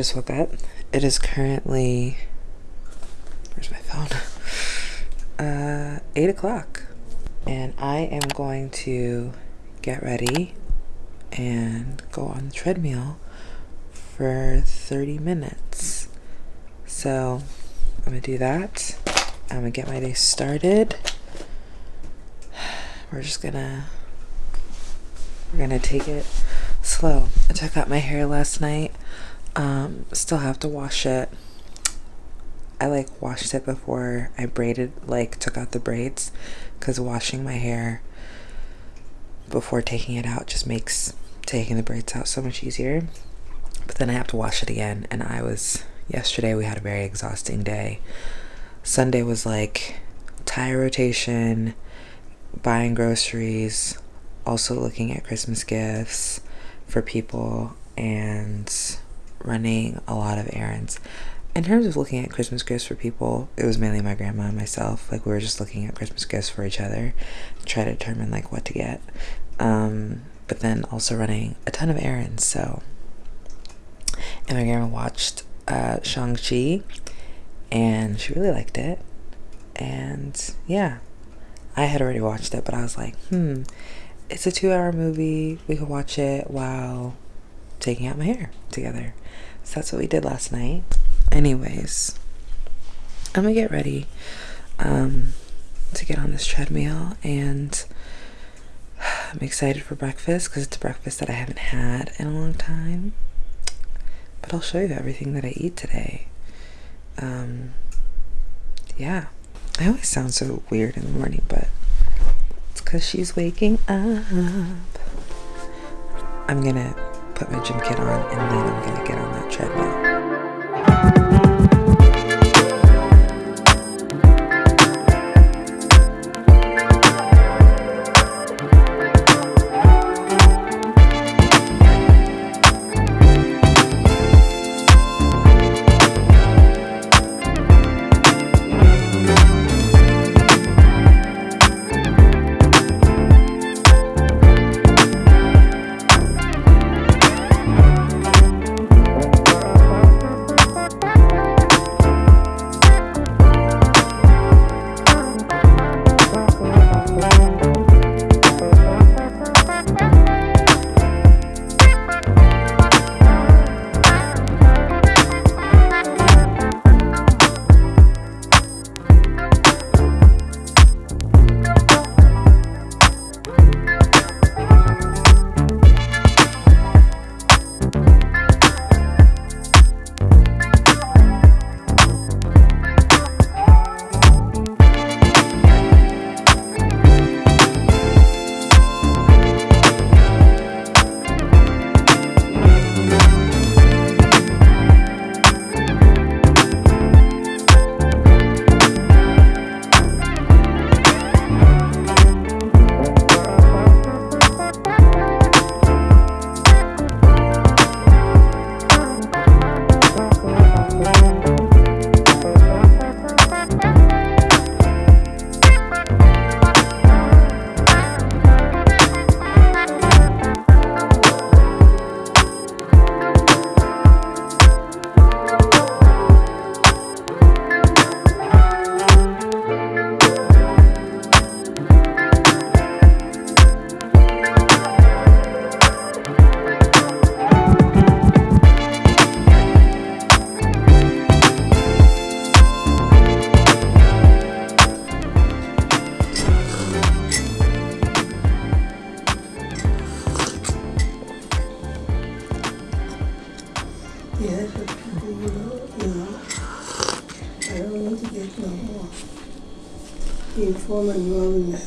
just woke up. It is currently. Where's my phone? Uh, 8 o'clock. And I am going to get ready and go on the treadmill for 30 minutes. So I'm gonna do that. I'm gonna get my day started. We're just gonna we're gonna take it slow. I took out my hair last night. Um, still have to wash it. I like washed it before I braided, like took out the braids, because washing my hair before taking it out just makes taking the braids out so much easier. But then I have to wash it again, and I was yesterday we had a very exhausting day. Sunday was like tire rotation, buying groceries, also looking at Christmas gifts for people, and running a lot of errands. In terms of looking at Christmas gifts for people, it was mainly my grandma and myself. Like we were just looking at Christmas gifts for each other, try to determine like what to get. Um, but then also running a ton of errands. So, and my grandma watched uh, Shang Chi, and she really liked it. And yeah, I had already watched it, but I was like, hmm, it's a two-hour movie. We could watch it while taking out my hair together. So that's what we did last night. Anyways, I'm gonna get ready um, to get on this treadmill and I'm excited for breakfast because it's a breakfast that I haven't had in a long time. But I'll show you everything that I eat today. Um, yeah, I always sound so weird in the morning, but it's because she's waking up. I'm gonna put my gym kit on and then I'm gonna get on that treadmill.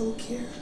Enrolled in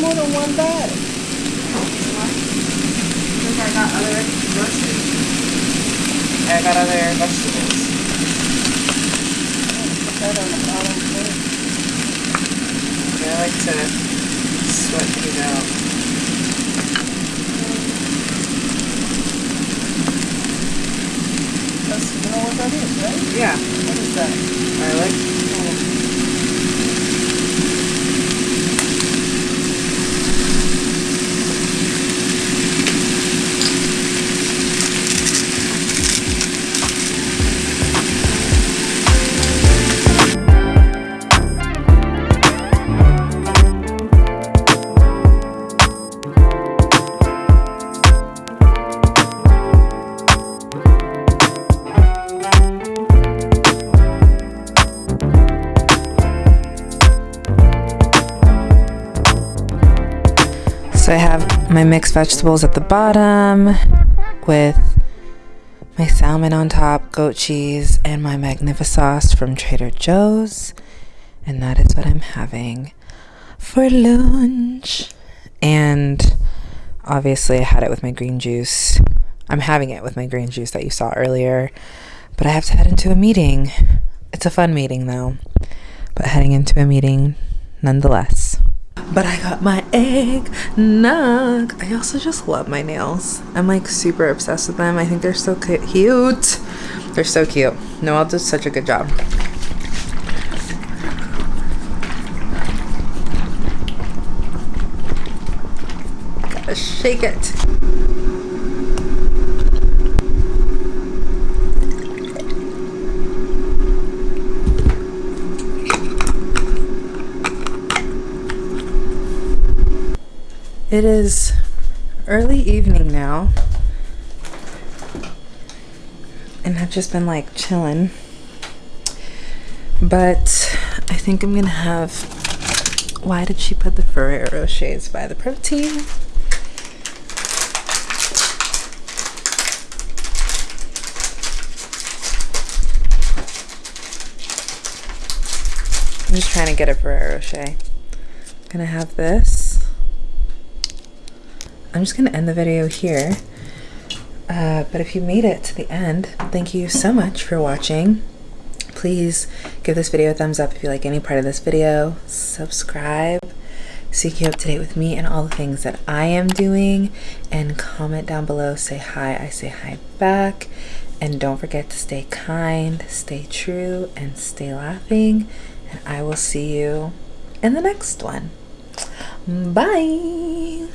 more than one bag? Because I got other groceries. I got other vegetables. Put that on the bottom first. I like to sweat these out. That's, you know what that is, right? Yeah, What is that? garlic. So I have my mixed vegetables at the bottom with my salmon on top, goat cheese, and my Magnifisauce from Trader Joe's. And that is what I'm having for lunch. And obviously, I had it with my green juice. I'm having it with my green juice that you saw earlier. But I have to head into a meeting. It's a fun meeting, though. But heading into a meeting nonetheless. But I got my egg nug. I also just love my nails. I'm like super obsessed with them. I think they're so cute. They're so cute. Noelle does such a good job. Gotta shake it. It is early evening now. And I've just been like chilling. But I think I'm gonna have. Why did she put the Ferrero shades by the protein? I'm just trying to get a Ferrero Rocher. Gonna have this. I'm just gonna end the video here. Uh, but if you made it to the end, thank you so much for watching. Please give this video a thumbs up if you like any part of this video. Subscribe so you keep up to date with me and all the things that I am doing. And comment down below, say hi, I say hi back. And don't forget to stay kind, stay true, and stay laughing. And I will see you in the next one. Bye.